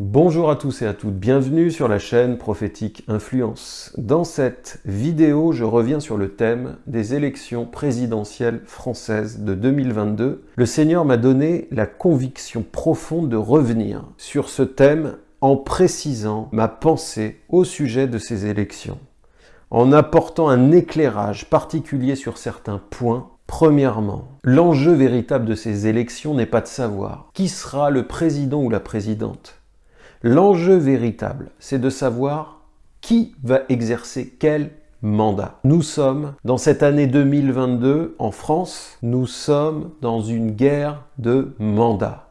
Bonjour à tous et à toutes, bienvenue sur la chaîne Prophétique Influence. Dans cette vidéo, je reviens sur le thème des élections présidentielles françaises de 2022. Le Seigneur m'a donné la conviction profonde de revenir sur ce thème en précisant ma pensée au sujet de ces élections, en apportant un éclairage particulier sur certains points Premièrement, l'enjeu véritable de ces élections n'est pas de savoir qui sera le président ou la présidente. L'enjeu véritable, c'est de savoir qui va exercer quel mandat. Nous sommes, dans cette année 2022, en France, nous sommes dans une guerre de mandats.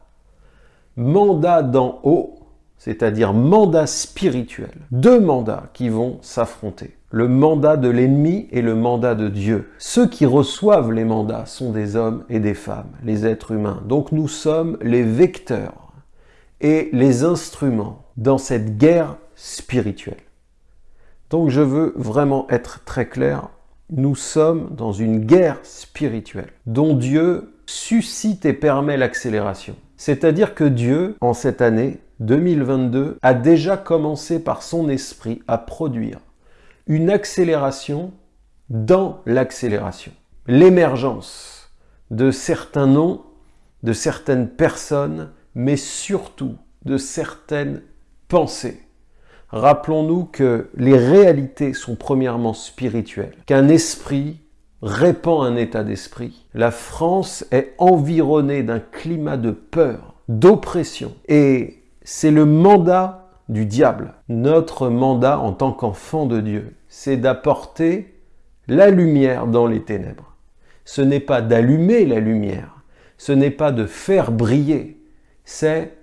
Mandat d'en haut, c'est-à-dire mandat spirituel. Deux mandats qui vont s'affronter. Le mandat de l'ennemi et le mandat de Dieu. Ceux qui reçoivent les mandats sont des hommes et des femmes, les êtres humains. Donc nous sommes les vecteurs et les instruments dans cette guerre spirituelle. Donc je veux vraiment être très clair, nous sommes dans une guerre spirituelle dont Dieu suscite et permet l'accélération. C'est-à-dire que Dieu, en cette année 2022, a déjà commencé par son esprit à produire une accélération dans l'accélération. L'émergence de certains noms, de certaines personnes, mais surtout de certaines pensées. Rappelons-nous que les réalités sont premièrement spirituelles, qu'un esprit répand un état d'esprit. La France est environnée d'un climat de peur, d'oppression, et c'est le mandat du diable. Notre mandat en tant qu'enfant de Dieu, c'est d'apporter la lumière dans les ténèbres. Ce n'est pas d'allumer la lumière, ce n'est pas de faire briller, c'est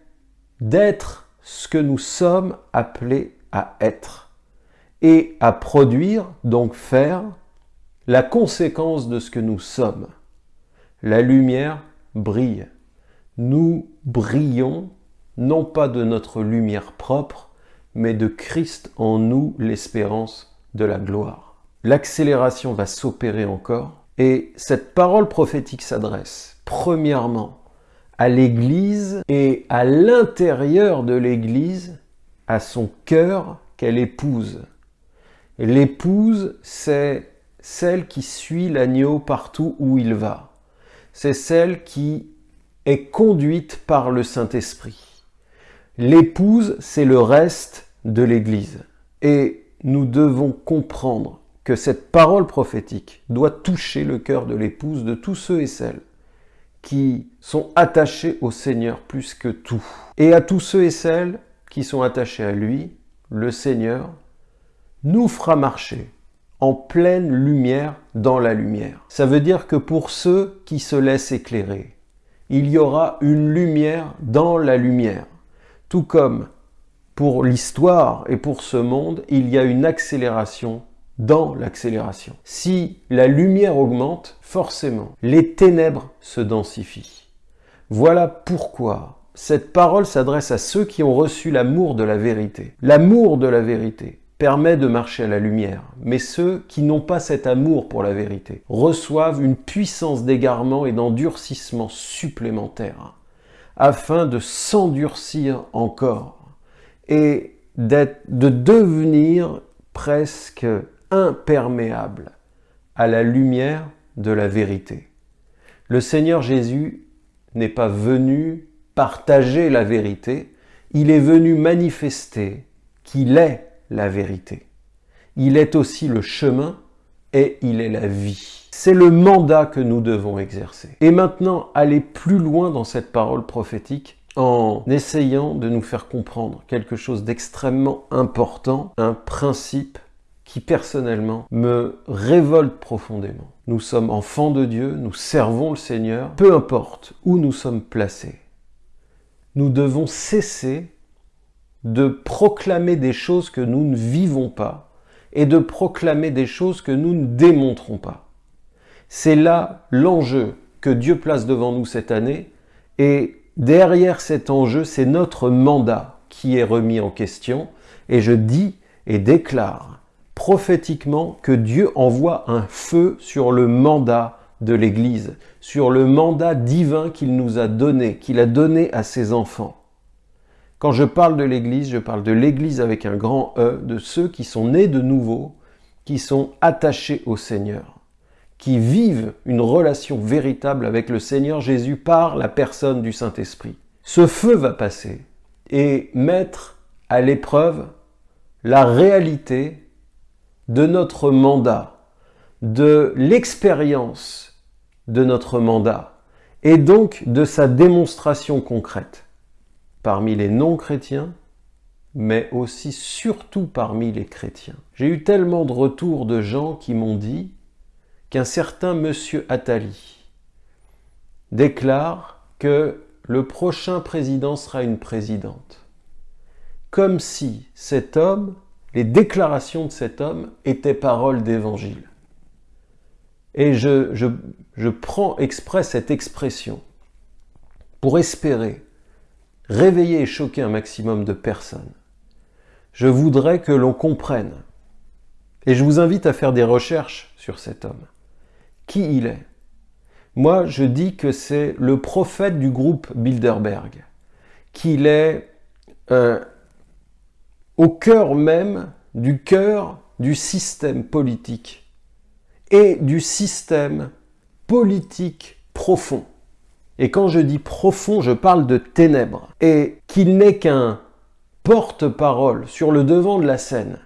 d'être ce que nous sommes appelés à être et à produire, donc faire, la conséquence de ce que nous sommes. La lumière brille. Nous brillons non pas de notre lumière propre, mais de Christ en nous, l'espérance de la gloire. L'accélération va s'opérer encore, et cette parole prophétique s'adresse, premièrement, à l'Église et à l'intérieur de l'Église, à son cœur qu'elle épouse. L'épouse, c'est celle qui suit l'agneau partout où il va. C'est celle qui est conduite par le Saint-Esprit. L'épouse, c'est le reste de l'Église. Et nous devons comprendre que cette parole prophétique doit toucher le cœur de l'épouse de tous ceux et celles qui sont attachés au Seigneur plus que tout. Et à tous ceux et celles qui sont attachés à lui, le Seigneur nous fera marcher en pleine lumière dans la lumière. Ça veut dire que pour ceux qui se laissent éclairer, il y aura une lumière dans la lumière. Tout comme pour l'histoire et pour ce monde, il y a une accélération dans l'accélération. Si la lumière augmente, forcément, les ténèbres se densifient. Voilà pourquoi cette parole s'adresse à ceux qui ont reçu l'amour de la vérité. L'amour de la vérité permet de marcher à la lumière, mais ceux qui n'ont pas cet amour pour la vérité reçoivent une puissance d'égarement et d'endurcissement supplémentaire, afin de s'endurcir encore et de devenir presque imperméable à la lumière de la vérité. Le Seigneur Jésus n'est pas venu partager la vérité, il est venu manifester qu'il est la vérité. Il est aussi le chemin et il est la vie. C'est le mandat que nous devons exercer. Et maintenant, aller plus loin dans cette parole prophétique en essayant de nous faire comprendre quelque chose d'extrêmement important, un principe qui personnellement me révolte profondément. Nous sommes enfants de Dieu, nous servons le Seigneur, peu importe où nous sommes placés. Nous devons cesser de proclamer des choses que nous ne vivons pas et de proclamer des choses que nous ne démontrons pas. C'est là l'enjeu que Dieu place devant nous cette année et derrière cet enjeu, c'est notre mandat qui est remis en question et je dis et déclare prophétiquement que Dieu envoie un feu sur le mandat de l'Église, sur le mandat divin qu'il nous a donné, qu'il a donné à ses enfants. Quand je parle de l'Église, je parle de l'Église avec un grand E, de ceux qui sont nés de nouveau, qui sont attachés au Seigneur, qui vivent une relation véritable avec le Seigneur Jésus par la personne du Saint-Esprit. Ce feu va passer et mettre à l'épreuve la réalité de notre mandat, de l'expérience de notre mandat et donc de sa démonstration concrète parmi les non-chrétiens, mais aussi surtout parmi les chrétiens. J'ai eu tellement de retours de gens qui m'ont dit qu'un certain monsieur Attali déclare que le prochain président sera une présidente. Comme si cet homme, les déclarations de cet homme étaient paroles d'évangile. Et je, je, je prends exprès cette expression pour espérer réveiller et choquer un maximum de personnes. Je voudrais que l'on comprenne, et je vous invite à faire des recherches sur cet homme, qui il est. Moi, je dis que c'est le prophète du groupe Bilderberg, qu'il est au cœur même du cœur du système politique et du système politique profond. Et quand je dis profond, je parle de ténèbres. Et qu'il n'est qu'un porte-parole sur le devant de la scène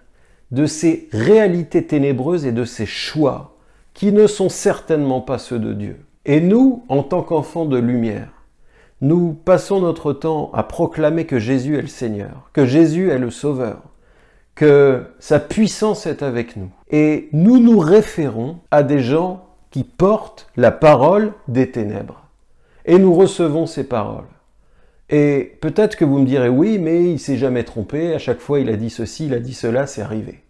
de ces réalités ténébreuses et de ces choix qui ne sont certainement pas ceux de Dieu. Et nous, en tant qu'enfants de lumière, nous passons notre temps à proclamer que Jésus est le Seigneur, que Jésus est le Sauveur, que sa puissance est avec nous. Et nous nous référons à des gens qui portent la parole des ténèbres. Et nous recevons ces paroles. Et peut-être que vous me direz, oui, mais il s'est jamais trompé, à chaque fois il a dit ceci, il a dit cela, c'est arrivé.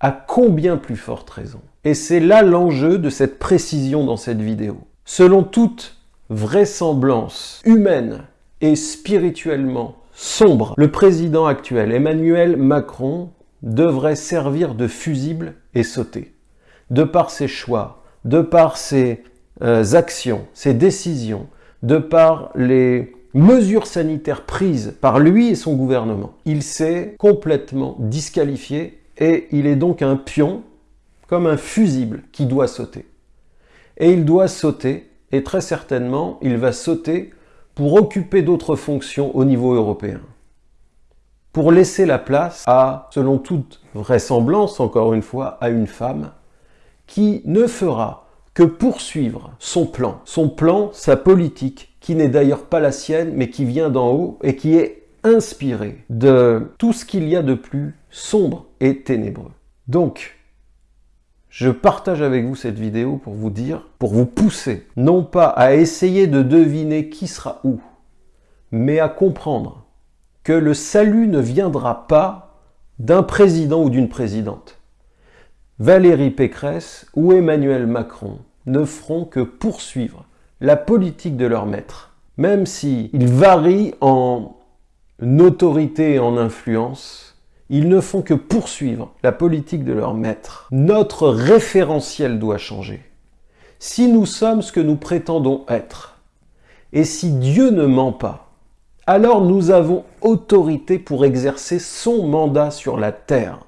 À combien plus forte raison? Et c'est là l'enjeu de cette précision dans cette vidéo. Selon toute vraisemblance humaine et spirituellement sombre, le président actuel, Emmanuel Macron, devrait servir de fusible et sauter. De par ses choix, de par ses euh, actions, ses décisions, de par les mesures sanitaires prises par lui et son gouvernement. Il s'est complètement disqualifié et il est donc un pion, comme un fusible, qui doit sauter. Et il doit sauter, et très certainement, il va sauter pour occuper d'autres fonctions au niveau européen. Pour laisser la place à, selon toute vraisemblance, encore une fois, à une femme qui ne fera que poursuivre son plan. Son plan, sa politique, qui n'est d'ailleurs pas la sienne, mais qui vient d'en haut et qui est inspiré de tout ce qu'il y a de plus sombre et ténébreux. Donc, je partage avec vous cette vidéo pour vous dire, pour vous pousser, non pas à essayer de deviner qui sera où, mais à comprendre que le salut ne viendra pas d'un président ou d'une présidente. Valérie Pécresse ou Emmanuel Macron ne feront que poursuivre la politique de leur maître. Même s'ils varient en autorité et en influence, ils ne font que poursuivre la politique de leur maître. Notre référentiel doit changer. Si nous sommes ce que nous prétendons être, et si Dieu ne ment pas, alors nous avons autorité pour exercer son mandat sur la terre.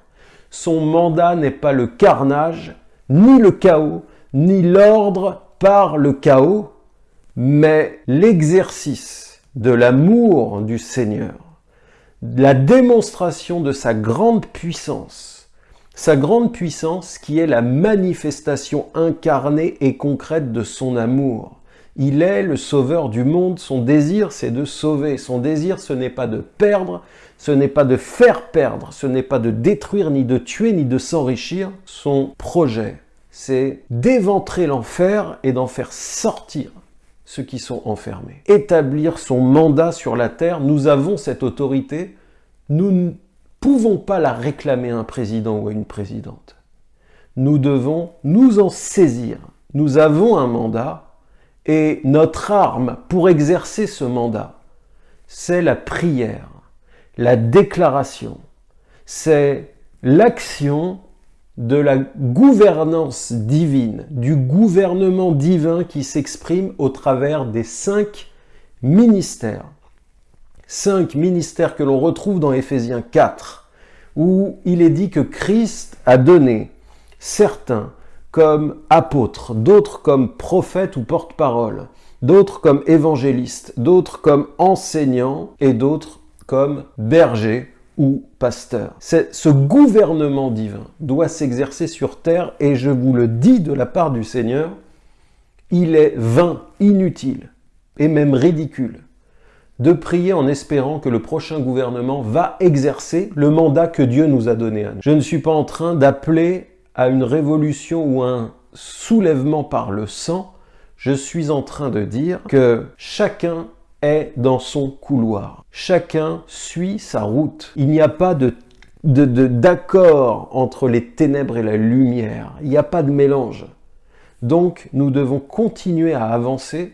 Son mandat n'est pas le carnage, ni le chaos, ni l'ordre par le chaos, mais l'exercice de l'amour du Seigneur, la démonstration de sa grande puissance, sa grande puissance qui est la manifestation incarnée et concrète de son amour. Il est le sauveur du monde, son désir c'est de sauver, son désir ce n'est pas de perdre, ce n'est pas de faire perdre, ce n'est pas de détruire, ni de tuer, ni de s'enrichir. Son projet, c'est d'éventrer l'enfer et d'en faire sortir ceux qui sont enfermés. Établir son mandat sur la terre, nous avons cette autorité, nous ne pouvons pas la réclamer à un président ou à une présidente. Nous devons nous en saisir. Nous avons un mandat et notre arme pour exercer ce mandat, c'est la prière la déclaration, c'est l'action de la gouvernance divine, du gouvernement divin qui s'exprime au travers des cinq ministères. Cinq ministères que l'on retrouve dans Éphésiens 4, où il est dit que Christ a donné certains comme apôtres, d'autres comme prophètes ou porte-parole, d'autres comme évangélistes, d'autres comme enseignants et d'autres comme bergers ou pasteurs. Ce gouvernement divin doit s'exercer sur terre et je vous le dis de la part du Seigneur, il est vain, inutile et même ridicule de prier en espérant que le prochain gouvernement va exercer le mandat que Dieu nous a donné à nous. Je ne suis pas en train d'appeler à une révolution ou un soulèvement par le sang, je suis en train de dire que chacun dans son couloir. Chacun suit sa route. Il n'y a pas de d'accord entre les ténèbres et la lumière. Il n'y a pas de mélange. Donc nous devons continuer à avancer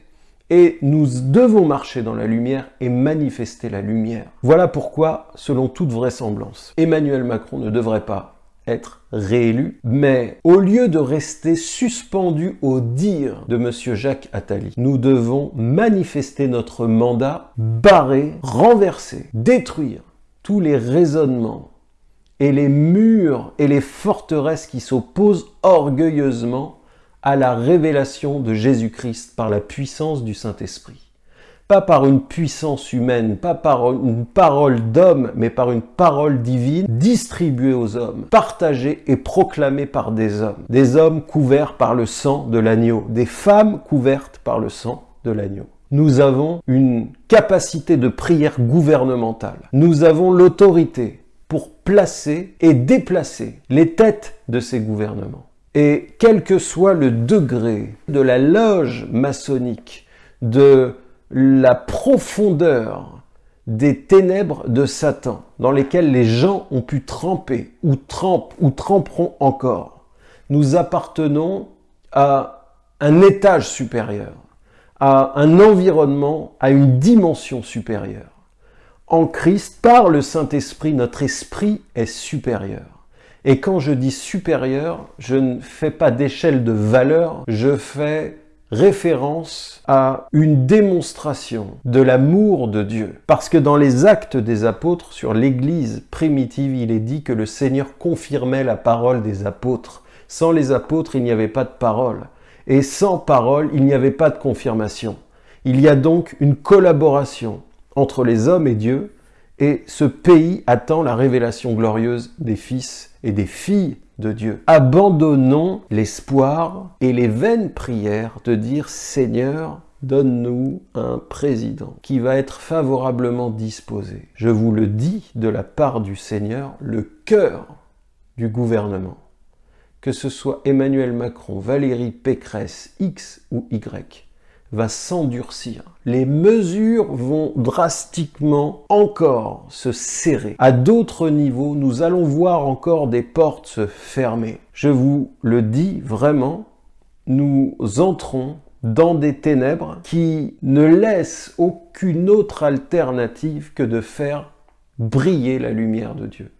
et nous devons marcher dans la lumière et manifester la lumière. Voilà pourquoi, selon toute vraisemblance, Emmanuel Macron ne devrait pas réélu, mais au lieu de rester suspendu au dire de M. Jacques Attali, nous devons manifester notre mandat, barrer, renverser, détruire tous les raisonnements et les murs et les forteresses qui s'opposent orgueilleusement à la révélation de Jésus-Christ par la puissance du Saint-Esprit pas par une puissance humaine, pas par une parole d'homme, mais par une parole divine distribuée aux hommes, partagée et proclamée par des hommes. Des hommes couverts par le sang de l'agneau, des femmes couvertes par le sang de l'agneau. Nous avons une capacité de prière gouvernementale. Nous avons l'autorité pour placer et déplacer les têtes de ces gouvernements. Et quel que soit le degré de la loge maçonnique, de la profondeur des ténèbres de Satan dans lesquelles les gens ont pu tremper ou trempent ou tremperont encore. Nous appartenons à un étage supérieur, à un environnement, à une dimension supérieure. En Christ, par le Saint-Esprit, notre esprit est supérieur. Et quand je dis supérieur, je ne fais pas d'échelle de valeur, je fais référence à une démonstration de l'amour de Dieu. Parce que dans les actes des apôtres sur l'église primitive, il est dit que le Seigneur confirmait la parole des apôtres. Sans les apôtres, il n'y avait pas de parole. Et sans parole, il n'y avait pas de confirmation. Il y a donc une collaboration entre les hommes et Dieu, et ce pays attend la révélation glorieuse des fils et des filles Dieu. Abandonnons l'espoir et les vaines prières de dire Seigneur, donne-nous un président qui va être favorablement disposé. Je vous le dis de la part du Seigneur, le cœur du gouvernement, que ce soit Emmanuel Macron, Valérie Pécresse, X ou Y, va s'endurcir. Les mesures vont drastiquement encore se serrer. À d'autres niveaux, nous allons voir encore des portes se fermer. Je vous le dis vraiment, nous entrons dans des ténèbres qui ne laissent aucune autre alternative que de faire briller la lumière de Dieu.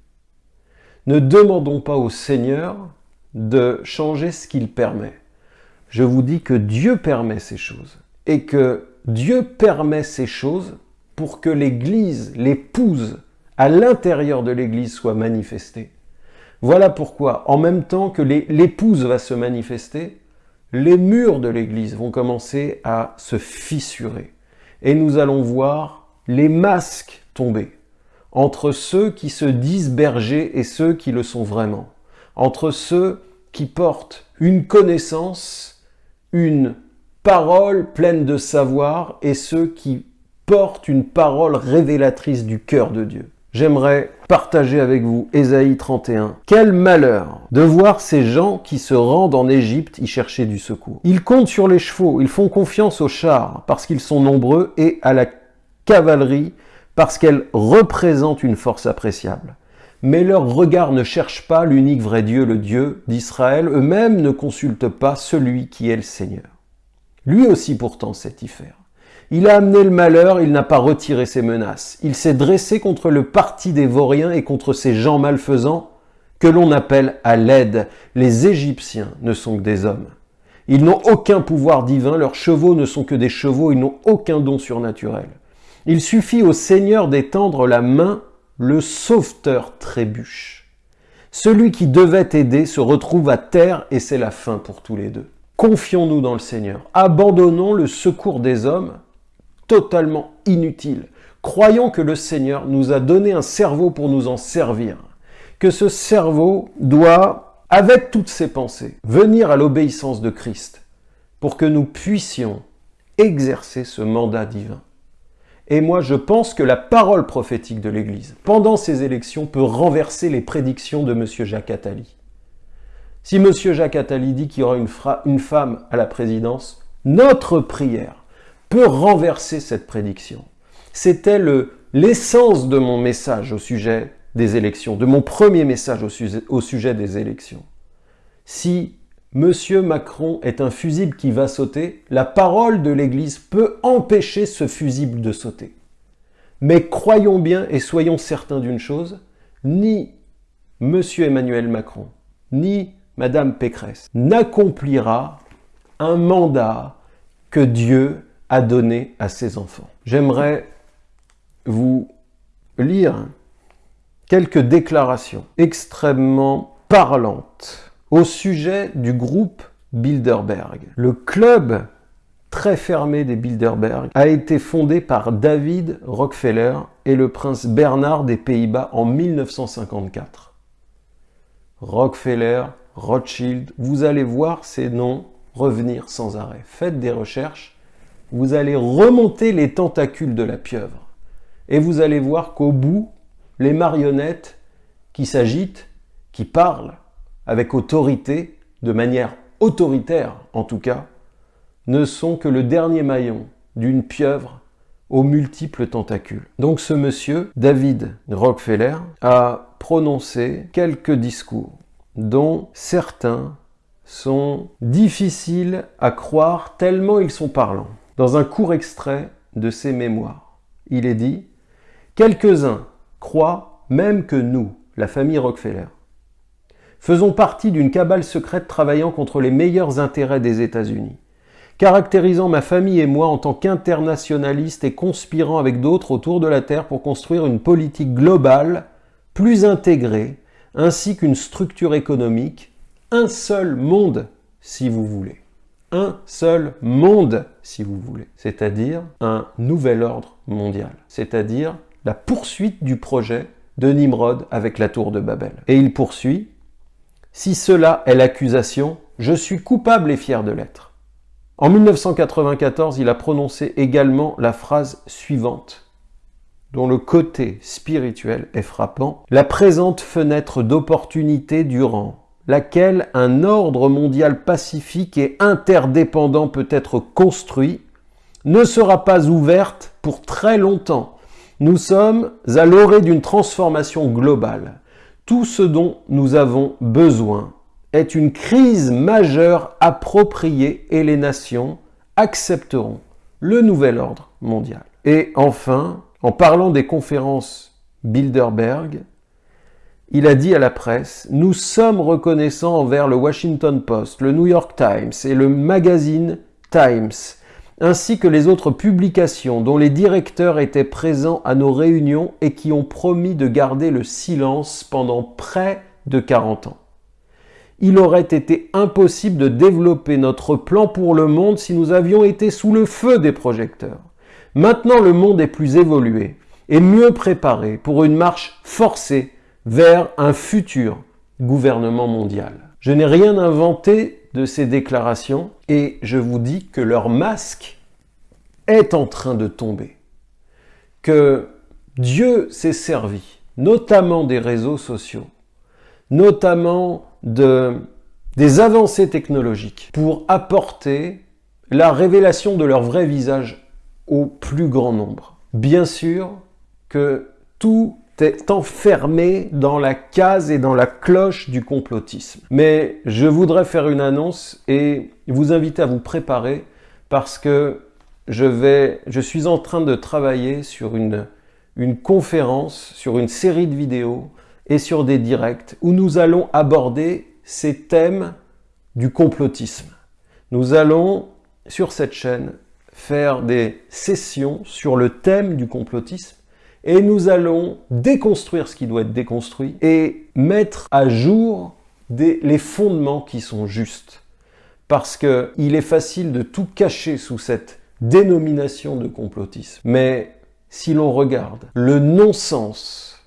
Ne demandons pas au Seigneur de changer ce qu'il permet. Je vous dis que Dieu permet ces choses et que Dieu permet ces choses pour que l'Église, l'épouse, à l'intérieur de l'Église soit manifestée. Voilà pourquoi, en même temps que l'épouse va se manifester, les murs de l'Église vont commencer à se fissurer. Et nous allons voir les masques tomber entre ceux qui se disent bergers et ceux qui le sont vraiment. Entre ceux qui portent une connaissance, une parole pleine de savoir et ceux qui portent une parole révélatrice du cœur de Dieu. J'aimerais partager avec vous Ésaïe 31. Quel malheur de voir ces gens qui se rendent en Égypte y chercher du secours. Ils comptent sur les chevaux, ils font confiance aux chars parce qu'ils sont nombreux et à la cavalerie parce qu'elle représente une force appréciable. Mais leur regard ne cherche pas l'unique vrai Dieu, le Dieu d'Israël. Eux-mêmes ne consultent pas celui qui est le Seigneur. Lui aussi pourtant sait y faire. Il a amené le malheur, il n'a pas retiré ses menaces. Il s'est dressé contre le parti des vauriens et contre ces gens malfaisants que l'on appelle à l'aide. Les Égyptiens ne sont que des hommes. Ils n'ont aucun pouvoir divin, leurs chevaux ne sont que des chevaux, ils n'ont aucun don surnaturel. Il suffit au Seigneur d'étendre la main, le sauveteur trébuche. Celui qui devait aider se retrouve à terre et c'est la fin pour tous les deux. Confions-nous dans le Seigneur. Abandonnons le secours des hommes, totalement inutile. Croyons que le Seigneur nous a donné un cerveau pour nous en servir. Que ce cerveau doit, avec toutes ses pensées, venir à l'obéissance de Christ pour que nous puissions exercer ce mandat divin. Et moi, je pense que la parole prophétique de l'Église, pendant ces élections, peut renverser les prédictions de M. Jacques Attali. Si M. Jacques Attali dit qu'il y aura une, femme à la présidence, notre prière peut renverser cette prédiction. C'était l'essence de mon message au sujet des élections, de mon premier message au sujet, au sujet des élections. Si M. Macron est un fusible qui va sauter, la parole de l'Église peut empêcher ce fusible de sauter. Mais croyons bien et soyons certains d'une chose, ni M. Emmanuel Macron, ni Mme Pécresse n'accomplira un mandat que Dieu a donné à ses enfants. J'aimerais vous lire quelques déclarations extrêmement parlantes au sujet du groupe Bilderberg. Le club très fermé des Bilderberg a été fondé par David Rockefeller et le prince Bernard des Pays-Bas en 1954. Rockefeller, Rothschild, vous allez voir ces noms revenir sans arrêt. Faites des recherches, vous allez remonter les tentacules de la pieuvre. Et vous allez voir qu'au bout, les marionnettes qui s'agitent, qui parlent, avec autorité, de manière autoritaire en tout cas, ne sont que le dernier maillon d'une pieuvre aux multiples tentacules. Donc ce monsieur, David Rockefeller, a prononcé quelques discours dont certains sont difficiles à croire tellement ils sont parlants. Dans un court extrait de ses mémoires, il est dit « Quelques-uns croient même que nous, la famille Rockefeller, faisons partie d'une cabale secrète travaillant contre les meilleurs intérêts des États-Unis, caractérisant ma famille et moi en tant qu'internationalistes et conspirant avec d'autres autour de la Terre pour construire une politique globale plus intégrée, ainsi qu'une structure économique, un seul monde, si vous voulez. Un seul monde, si vous voulez. C'est-à-dire un nouvel ordre mondial. C'est-à-dire la poursuite du projet de Nimrod avec la tour de Babel. Et il poursuit, si cela est l'accusation, je suis coupable et fier de l'être. En 1994, il a prononcé également la phrase suivante, dont le côté spirituel est frappant. La présente fenêtre d'opportunité durant laquelle un ordre mondial pacifique et interdépendant peut être construit, ne sera pas ouverte pour très longtemps. Nous sommes à l'orée d'une transformation globale. Tout ce dont nous avons besoin est une crise majeure appropriée et les nations accepteront le nouvel ordre mondial. Et enfin, en parlant des conférences Bilderberg, il a dit à la presse « Nous sommes reconnaissants envers le Washington Post, le New York Times et le magazine Times, ainsi que les autres publications dont les directeurs étaient présents à nos réunions et qui ont promis de garder le silence pendant près de 40 ans. Il aurait été impossible de développer notre plan pour le monde si nous avions été sous le feu des projecteurs. Maintenant le monde est plus évolué et mieux préparé pour une marche forcée vers un futur gouvernement mondial. Je n'ai rien inventé de ces déclarations et je vous dis que leur masque est en train de tomber. Que Dieu s'est servi, notamment des réseaux sociaux, notamment de, des avancées technologiques, pour apporter la révélation de leur vrai visage au plus grand nombre. Bien sûr que tout enfermé dans la case et dans la cloche du complotisme. Mais je voudrais faire une annonce et vous inviter à vous préparer parce que je, vais, je suis en train de travailler sur une, une conférence, sur une série de vidéos et sur des directs où nous allons aborder ces thèmes du complotisme. Nous allons, sur cette chaîne, faire des sessions sur le thème du complotisme et nous allons déconstruire ce qui doit être déconstruit et mettre à jour les fondements qui sont justes. Parce qu'il est facile de tout cacher sous cette dénomination de complotisme. Mais si l'on regarde le non-sens,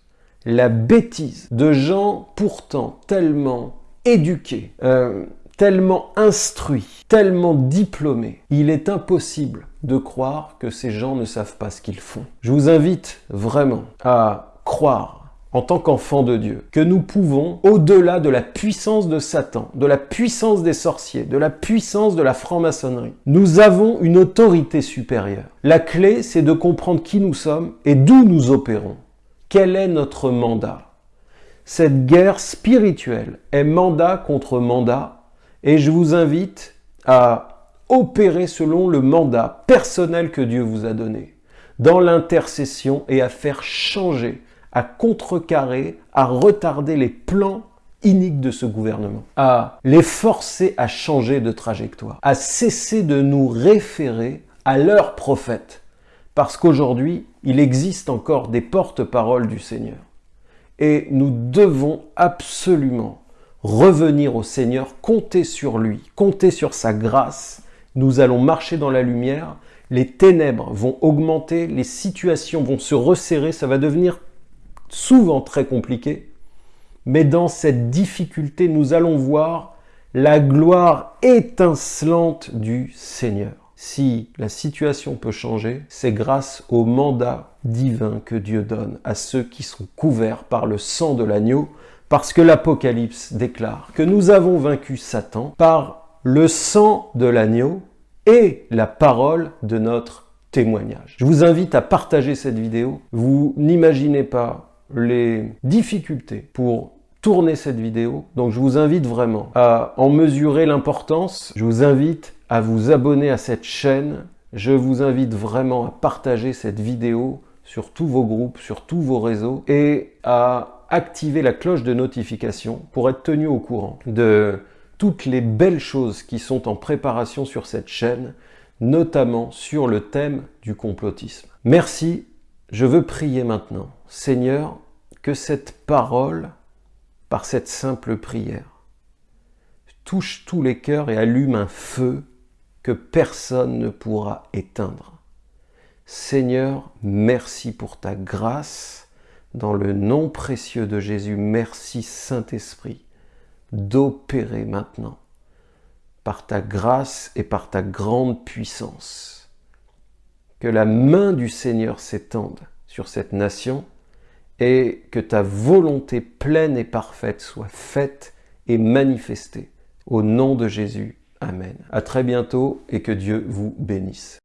la bêtise de gens pourtant tellement éduqués, euh, tellement instruits, tellement diplômés, il est impossible de croire que ces gens ne savent pas ce qu'ils font. Je vous invite vraiment à croire en tant qu'enfant de Dieu, que nous pouvons, au-delà de la puissance de Satan, de la puissance des sorciers, de la puissance de la franc-maçonnerie, nous avons une autorité supérieure. La clé, c'est de comprendre qui nous sommes et d'où nous opérons. Quel est notre mandat? Cette guerre spirituelle est mandat contre mandat et je vous invite à opérer selon le mandat personnel que Dieu vous a donné, dans l'intercession et à faire changer à contrecarrer, à retarder les plans iniques de ce gouvernement, à les forcer à changer de trajectoire, à cesser de nous référer à leurs prophètes, parce qu'aujourd'hui, il existe encore des porte-paroles du Seigneur. Et nous devons absolument revenir au Seigneur, compter sur lui, compter sur sa grâce. Nous allons marcher dans la lumière, les ténèbres vont augmenter, les situations vont se resserrer, ça va devenir souvent très compliqué, mais dans cette difficulté, nous allons voir la gloire étincelante du Seigneur. Si la situation peut changer, c'est grâce au mandat divin que Dieu donne à ceux qui sont couverts par le sang de l'agneau, parce que l'Apocalypse déclare que nous avons vaincu Satan par le sang de l'agneau et la parole de notre témoignage. Je vous invite à partager cette vidéo. Vous n'imaginez pas les difficultés pour tourner cette vidéo. Donc je vous invite vraiment à en mesurer l'importance. Je vous invite à vous abonner à cette chaîne. Je vous invite vraiment à partager cette vidéo sur tous vos groupes, sur tous vos réseaux et à activer la cloche de notification pour être tenu au courant de toutes les belles choses qui sont en préparation sur cette chaîne, notamment sur le thème du complotisme. Merci, je veux prier maintenant. Seigneur, que cette parole, par cette simple prière, touche tous les cœurs et allume un feu que personne ne pourra éteindre. Seigneur, merci pour ta grâce. Dans le nom précieux de Jésus, merci Saint-Esprit d'opérer maintenant par ta grâce et par ta grande puissance. Que la main du Seigneur s'étende sur cette nation et que ta volonté pleine et parfaite soit faite et manifestée. Au nom de Jésus, Amen. À très bientôt et que Dieu vous bénisse.